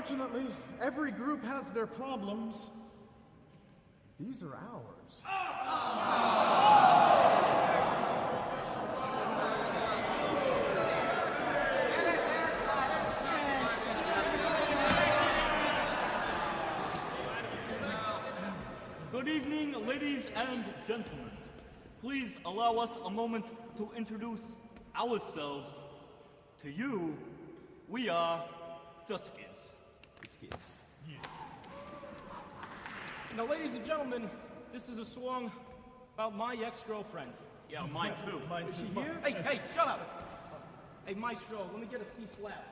unfortunately, every group has their problems. These are ours. Good evening, ladies and gentlemen. Please allow us a moment to introduce ourselves to you. We are Duskies. Excuse. Now, ladies and gentlemen, this is a song about my ex-girlfriend. Yeah, mine too. Is she here? Hey, hey, shut up! Hey, Maestro, let me get a C flat.